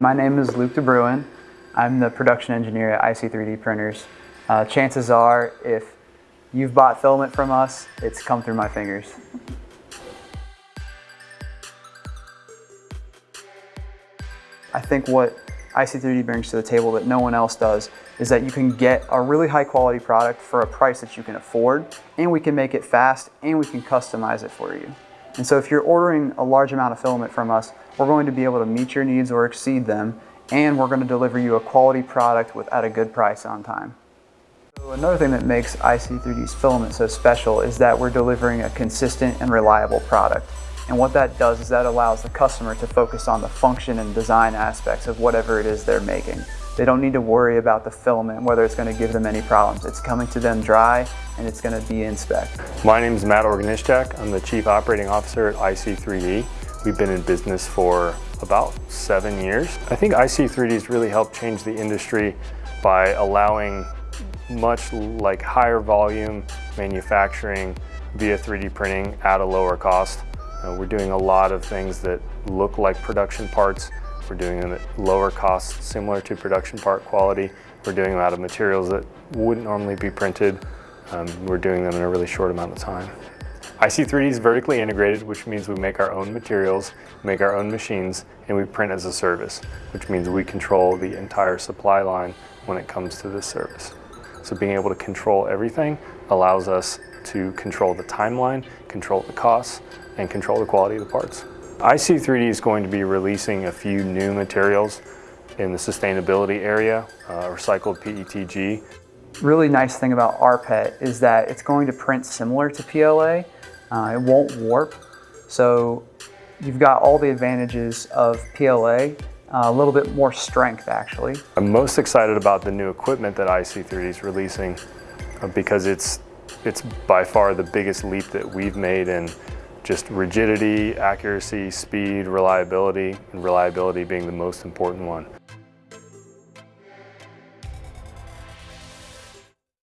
My name is Luke DeBruin. I'm the production engineer at IC3D Printers. Uh, chances are, if you've bought filament from us, it's come through my fingers. I think what IC3D brings to the table that no one else does is that you can get a really high quality product for a price that you can afford and we can make it fast and we can customize it for you. And so if you're ordering a large amount of filament from us, we're going to be able to meet your needs or exceed them and we're going to deliver you a quality product with, at a good price on time. So another thing that makes IC3D's filament so special is that we're delivering a consistent and reliable product. And what that does is that allows the customer to focus on the function and design aspects of whatever it is they're making. They don't need to worry about the filament, whether it's going to give them any problems. It's coming to them dry and it's going to be in spec. My name is Matt Organischak. I'm the Chief Operating Officer at IC3D. We've been in business for about seven years. I think IC3D has really helped change the industry by allowing much like higher volume manufacturing via 3D printing at a lower cost. We're doing a lot of things that look like production parts. We're doing them at lower cost, similar to production part quality. We're doing them out of materials that wouldn't normally be printed. Um, we're doing them in a really short amount of time. IC3D is vertically integrated, which means we make our own materials, make our own machines, and we print as a service, which means we control the entire supply line when it comes to this service. So being able to control everything allows us to control the timeline, control the costs, and control the quality of the parts. IC3D is going to be releasing a few new materials in the sustainability area, uh, recycled PETG. Really nice thing about rPET is that it's going to print similar to PLA. Uh, it won't warp. So you've got all the advantages of PLA, uh, a little bit more strength actually. I'm most excited about the new equipment that IC3D is releasing uh, because it's, it's by far the biggest leap that we've made in just rigidity, accuracy, speed, reliability, and reliability being the most important one.